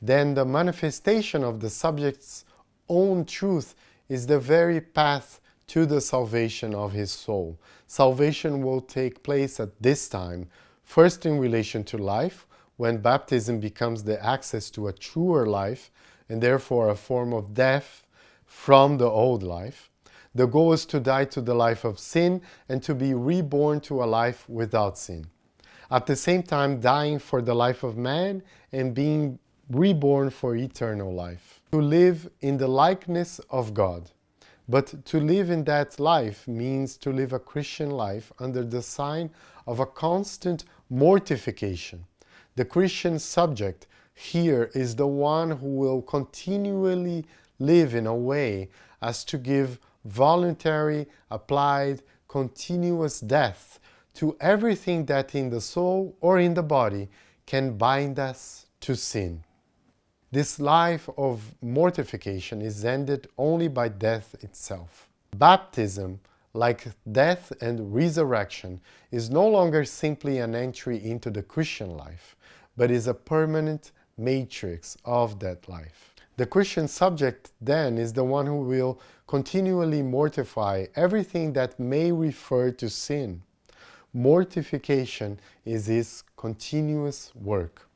then the manifestation of the subject's own truth is the very path to the salvation of his soul. Salvation will take place at this time, first in relation to life, when baptism becomes the access to a truer life and therefore a form of death from the old life. The goal is to die to the life of sin and to be reborn to a life without sin. At the same time dying for the life of man and being reborn for eternal life. To live in the likeness of God. But to live in that life means to live a Christian life under the sign of a constant mortification. The Christian subject here is the one who will continually live in a way as to give voluntary, applied, continuous death to everything that in the soul or in the body can bind us to sin. This life of mortification is ended only by death itself. Baptism, like death and resurrection, is no longer simply an entry into the Christian life, but is a permanent matrix of that life. The Christian subject then is the one who will continually mortify everything that may refer to sin. Mortification is his continuous work.